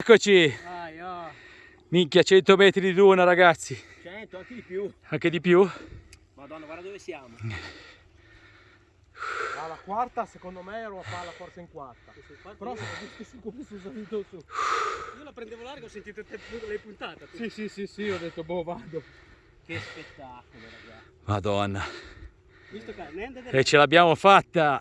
Eccoci, Vai, oh. minchia 100 metri di duna ragazzi, 100, anche di più. anche di più. Madonna, guarda dove siamo. Alla quarta secondo me ero a palla forse in quarta. Però se ho visto come sono salito su. Io la prendevo larga, ho sentito te l'hai puntata. tu. Sì sì sì sì, ho detto boh vado. Che spettacolo, ragazzi. Madonna, Visto che e ce l'abbiamo fatta.